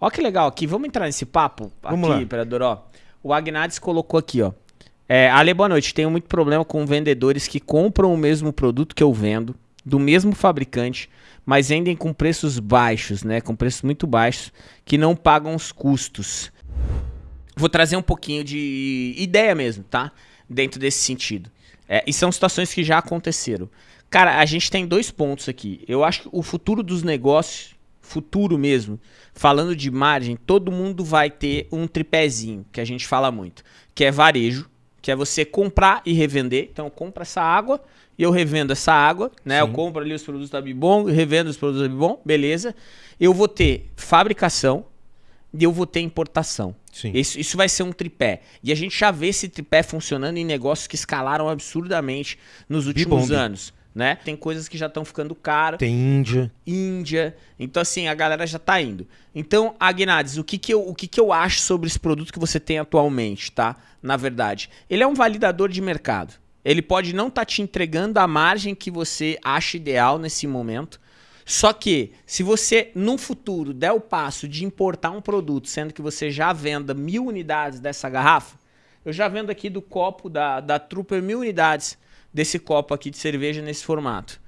Ó que legal aqui, vamos entrar nesse papo Vamos aqui, lá. imperador, ó. O Agnades colocou aqui, ó. É, Ale, boa noite. Tenho muito problema com vendedores que compram o mesmo produto que eu vendo, do mesmo fabricante, mas vendem com preços baixos, né? Com preços muito baixos, que não pagam os custos. Vou trazer um pouquinho de ideia mesmo, tá? Dentro desse sentido. É, e são situações que já aconteceram. Cara, a gente tem dois pontos aqui. Eu acho que o futuro dos negócios, futuro mesmo, falando de margem, todo mundo vai ter um tripézinho, que a gente fala muito, que é varejo, que é você comprar e revender. Então, eu compro essa água e eu revendo essa água, né? Eu Sim. compro ali os produtos da Bibon, revendo os produtos da Bibon, beleza. Eu vou ter fabricação e eu vou ter importação. Sim. Isso, isso vai ser um tripé. E a gente já vê esse tripé funcionando em negócios que escalaram absurdamente nos últimos anos. Né? Tem coisas que já estão ficando caro. Tem Índia. Índia. Então, assim, a galera já tá indo. Então, Agnades, o que que eu, o que que eu acho sobre esse produto que você tem atualmente, tá? Na verdade, ele é um validador de mercado. Ele pode não estar te entregando a margem que você acha ideal nesse momento. Só que, se você, no futuro, der o passo de importar um produto, sendo que você já venda mil unidades dessa garrafa, eu já vendo aqui do copo da, da Trooper mil unidades desse copo aqui de cerveja nesse formato.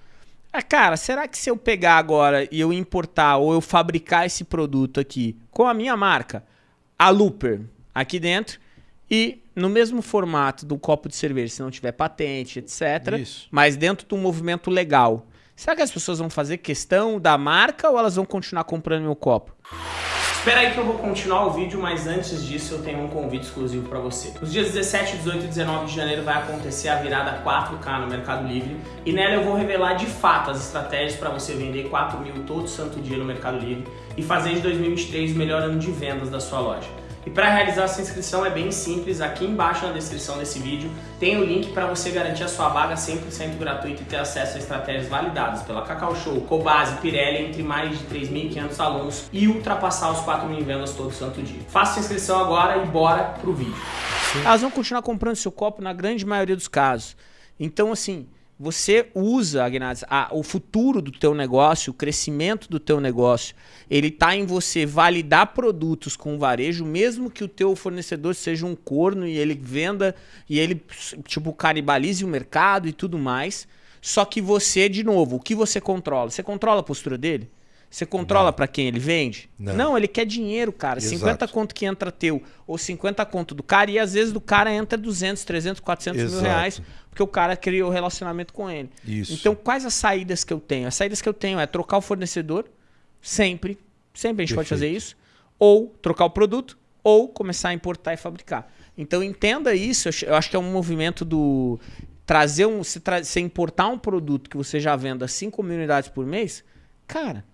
Ah, cara, será que se eu pegar agora e eu importar ou eu fabricar esse produto aqui com a minha marca, a Looper, aqui dentro, e no mesmo formato do copo de cerveja, se não tiver patente, etc., Isso. mas dentro de um movimento legal, será que as pessoas vão fazer questão da marca ou elas vão continuar comprando meu copo? Espera aí que eu vou continuar o vídeo, mas antes disso eu tenho um convite exclusivo para você. Nos dias 17, 18 e 19 de janeiro vai acontecer a virada 4K no Mercado Livre e nela eu vou revelar de fato as estratégias para você vender 4 mil todo santo dia no Mercado Livre e fazer de 2023 o melhor ano de vendas da sua loja. E para realizar essa inscrição é bem simples, aqui embaixo na descrição desse vídeo tem o link para você garantir a sua vaga 100% gratuita e ter acesso a estratégias validadas pela Cacau Show, Cobase, Pirelli, entre mais de 3.500 alunos e ultrapassar os 4 mil vendas todo santo dia. Faça sua inscrição agora e bora pro vídeo. Elas vão continuar comprando seu copo na grande maioria dos casos. Então, assim, você usa, Agnades, a- o futuro do teu negócio, o crescimento do teu negócio, ele está em você validar produtos com varejo, mesmo que o teu fornecedor seja um corno e ele venda e ele, tipo, canibalize o mercado e tudo mais. Só que você, de novo, o que você controla? Você controla a postura dele? Você controla para quem ele vende? Não. ele quer dinheiro, cara. Exato. 50 conto que entra teu ou 50 conto do cara e às vezes do cara entra 200, 300, 400 mil Exato. reais porque o cara criou relacionamento com ele. Isso. Então, quais as saídas que eu tenho? As saídas que eu tenho é trocar o fornecedor, sempre, sempre a gente pode Perfeito. fazer isso, ou trocar o produto, ou começar a importar e fabricar. Então, entenda isso, eu acho que é um movimento do trazer um, se, tra- se importar um produto que você já venda 5 mil unidades por mês, cara,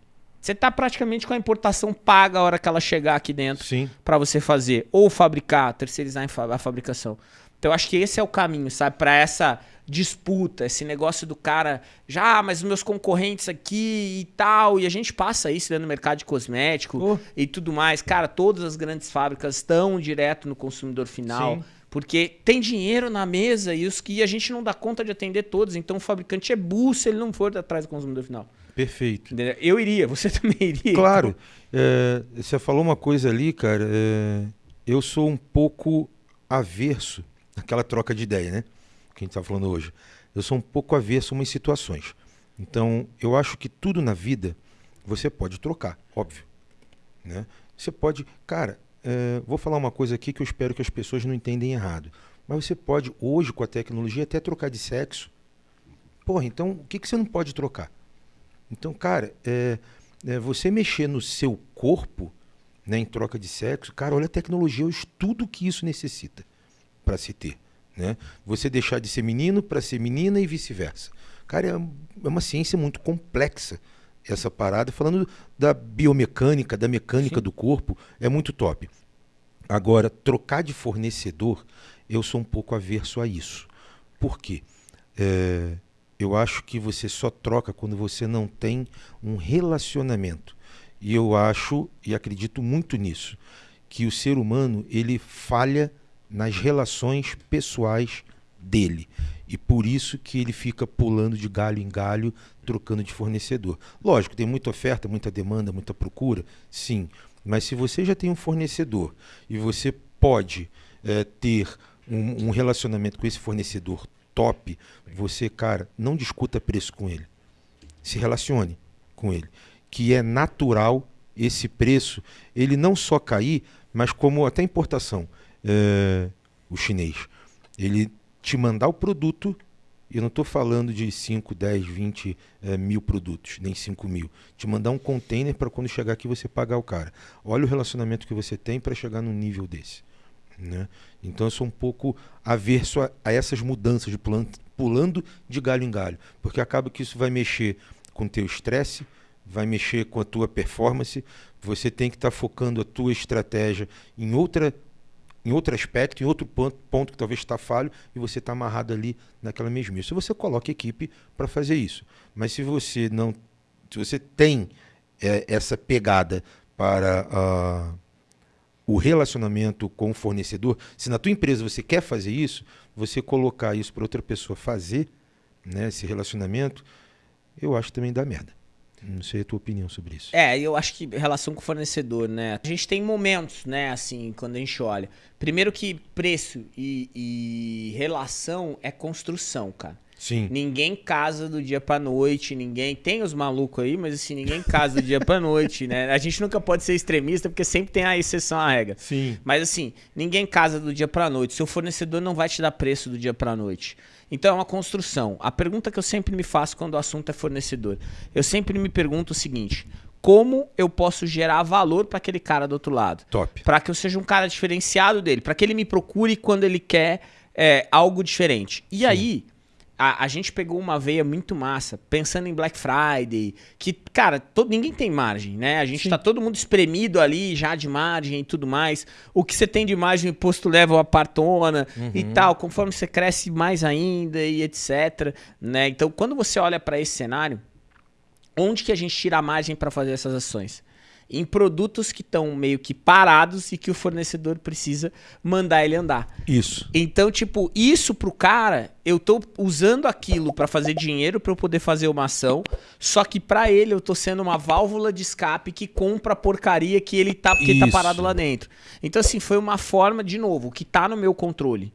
você tá praticamente com a importação paga a hora que ela chegar aqui dentro para você fazer ou fabricar, terceirizar a fabricação. Então eu acho que esse é o caminho, sabe, para essa disputa, esse negócio do cara, já, ah, mas os meus concorrentes aqui e tal, e a gente passa isso dentro do mercado de cosmético Oh. e tudo mais. Cara, todas as grandes fábricas estão direto no consumidor final. Sim. Porque tem dinheiro na mesa e os que a gente não dá conta de atender todos. Então o fabricante é burro se ele não for atrás do consumidor final. Perfeito. Eu iria, você também iria. Claro. é, você falou uma coisa ali, cara. é, eu sou um pouco averso àquela troca de ideia, né? Que a gente está falando hoje. Eu sou um pouco averso a umas situações. Então, eu acho que tudo na vida você pode trocar, óbvio. Né? Você pode. Cara, é, vou falar uma coisa aqui que eu espero que as pessoas não entendem errado. Mas você pode, hoje, com a tecnologia, até trocar de sexo. Porra, então o que, que você não pode trocar? Então, cara, é, é, você mexer no seu corpo né, em troca de sexo, cara, olha a tecnologia, o estudo que isso necessita para se ter. Né? Você deixar de ser menino para ser menina e vice-versa. Cara, é, é uma ciência muito complexa essa parada. Falando da biomecânica, da mecânica do corpo, é muito top. Agora, trocar de fornecedor, eu sou um pouco averso a isso. Por quê? É, eu acho que você só troca quando você não tem um relacionamento. E eu acho e acredito muito nisso, que o ser humano ele falha nas relações pessoais dele. E por isso que ele fica pulando de galho em galho, trocando de fornecedor. Lógico, tem muita oferta, muita demanda, muita procura, sim. Mas se você já tem um fornecedor e você pode é, ter um, um relacionamento com esse fornecedor top, você, cara, não discuta preço com ele. Se relacione com ele. Que é natural esse preço, ele não só cair, mas como até importação. É, o chinês, ele te mandar o produto, eu não estou falando de 5, 10, 20 é, mil produtos, nem 5 mil. Te mandar um container para quando chegar aqui você pagar o cara. Olha o relacionamento que você tem para chegar num nível desse. Né? Então eu sou um pouco averso a, a essas mudanças de pulando, pulando de galho em galho, porque acaba que isso vai mexer com o teu estresse, vai mexer com a tua performance, você tem que estar tá focando a tua estratégia em outra em outro aspecto, em outro ponto, ponto que talvez está falho, e você está amarrado ali naquela mesmice. Você coloca equipe para fazer isso. Mas se você não. Se você tem é, essa pegada para uh, o relacionamento com o fornecedor, se na tua empresa você quer fazer isso, você colocar isso para outra pessoa fazer, né, esse relacionamento, eu acho que também dá merda. Não sei a tua opinião sobre isso. É, eu acho que relação com o fornecedor, né? A gente tem momentos, né, assim, quando a gente olha. Primeiro que preço e, e relação é construção, cara. Sim. Ninguém casa do dia pra noite, ninguém. Tem os malucos aí, mas assim, ninguém casa do dia pra noite, né? A gente nunca pode ser extremista, porque sempre tem a exceção à regra. Sim. Mas assim, ninguém casa do dia pra noite. Seu fornecedor não vai te dar preço do dia pra noite. Então é uma construção. A pergunta que eu sempre me faço quando o assunto é fornecedor, eu sempre me pergunto o seguinte: como eu posso gerar valor para aquele cara do outro lado? Top. Para que eu seja um cara diferenciado dele, para que ele me procure quando ele quer é, algo diferente. E Sim. aí a, a, gente pegou uma veia muito massa, pensando em Black Friday, que, cara, todo, ninguém tem margem, né? A gente Sim. tá todo mundo espremido ali, já de margem e tudo mais. O que você tem de margem, o imposto leva a partona uhum. e tal, conforme você cresce mais ainda e etc, né? Então, quando você olha para esse cenário, onde que a gente tira a margem para fazer essas ações? Em produtos que estão meio que parados e que o fornecedor precisa mandar ele andar. Isso. Então, tipo, isso pro cara, eu tô usando aquilo para fazer dinheiro para eu poder fazer uma ação, só que para ele eu tô sendo uma válvula de escape que compra a porcaria que ele tá porque tá parado lá dentro. Então assim, foi uma forma de novo, que tá no meu controle.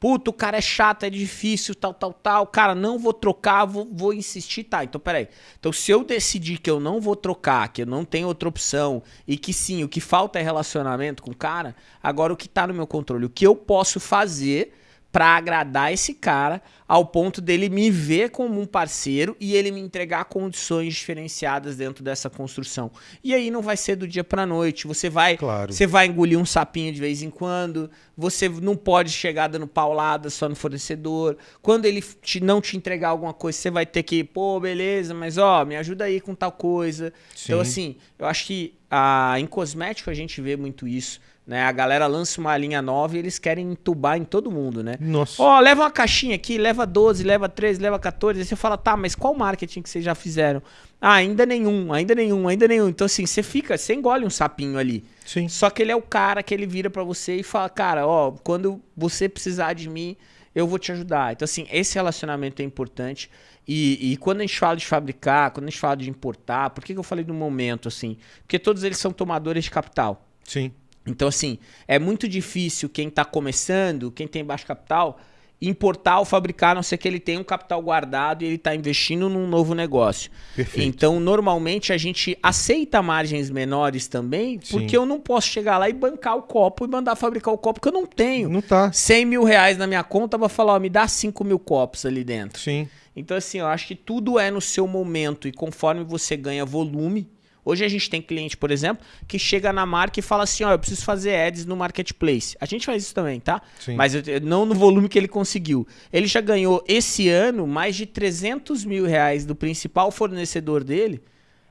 Puta, o cara é chato, é difícil, tal, tal, tal. Cara, não vou trocar, vou, vou insistir, tá. Então, peraí. Então, se eu decidir que eu não vou trocar, que eu não tenho outra opção, e que sim, o que falta é relacionamento com o cara, agora o que tá no meu controle? O que eu posso fazer para agradar esse cara ao ponto dele me ver como um parceiro e ele me entregar condições diferenciadas dentro dessa construção. E aí não vai ser do dia para noite, você vai, claro. você vai engolir um sapinho de vez em quando, você não pode chegar dando paulada só no fornecedor. Quando ele te, não te entregar alguma coisa, você vai ter que, pô, beleza, mas ó, me ajuda aí com tal coisa. Sim. Então assim, eu acho que a, em cosmético a gente vê muito isso. Né? A galera lança uma linha nova e eles querem entubar em todo mundo, né? Nossa. Ó, oh, leva uma caixinha aqui, leva 12, leva 13, leva 14. Aí você fala, tá, mas qual marketing que vocês já fizeram? Ah, ainda nenhum, ainda nenhum, ainda nenhum. Então, assim, você fica, você engole um sapinho ali. Sim. Só que ele é o cara que ele vira para você e fala, cara, ó, quando você precisar de mim, eu vou te ajudar. Então, assim, esse relacionamento é importante. E, e, quando a gente fala de fabricar, quando a gente fala de importar, por que, que eu falei do momento, assim? Porque todos eles são tomadores de capital. Sim. Então, assim, é muito difícil quem está começando, quem tem baixo capital, importar ou fabricar, a não ser que ele tenha um capital guardado e ele está investindo num novo negócio. Perfeito. Então, normalmente, a gente aceita margens menores também, porque Sim. eu não posso chegar lá e bancar o copo e mandar fabricar o copo que eu não tenho. Não tá. 100 mil reais na minha conta, vou falar, ó, me dá 5 mil copos ali dentro. Sim. Então, assim, eu acho que tudo é no seu momento e conforme você ganha volume, Hoje a gente tem cliente, por exemplo, que chega na marca e fala assim: ó, eu preciso fazer ads no marketplace. A gente faz isso também, tá? Sim. Mas não no volume que ele conseguiu. Ele já ganhou esse ano mais de 300 mil reais do principal fornecedor dele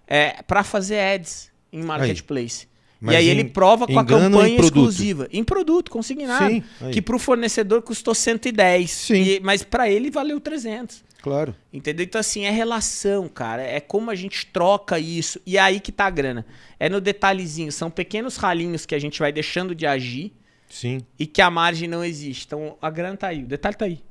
é, para fazer ads em marketplace. Aí. E aí em, ele prova com a campanha exclusiva. Em produto, consignado. Sim, que para o fornecedor custou 110. Sim. E, mas para ele valeu 300. Claro. Entendeu? Então, assim, é relação, cara. É como a gente troca isso. E é aí que tá a grana. É no detalhezinho. São pequenos ralinhos que a gente vai deixando de agir. Sim. E que a margem não existe. Então, a grana tá aí. O detalhe tá aí.